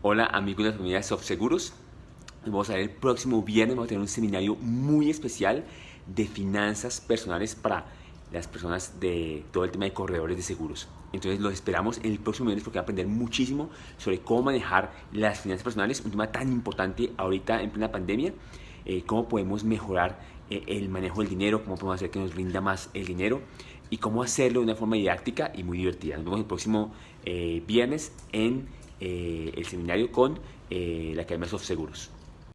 Hola amigos de la familia Softseguros. Vamos a ver el próximo viernes, vamos a tener un seminario muy especial de finanzas personales para las personas de todo el tema de corredores de seguros. Entonces los esperamos en el próximo viernes porque va a aprender muchísimo sobre cómo manejar las finanzas personales, un tema tan importante ahorita en plena pandemia, eh, cómo podemos mejorar eh, el manejo del dinero, cómo podemos hacer que nos rinda más el dinero y cómo hacerlo de una forma didáctica y muy divertida. Nos vemos el próximo eh, viernes en el seminario con la Academia Soft Seguros.